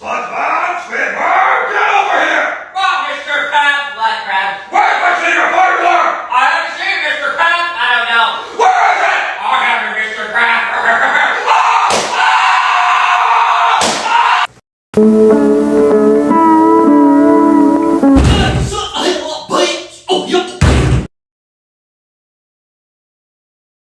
SpongeBob, SquidWard, get over here! Well, Mr. Krabs, what crab? Where's my secret formula? I haven't seen Mr. Krabs. I don't know. Where is it? I have it, Mr. Krabs. Ah! ah!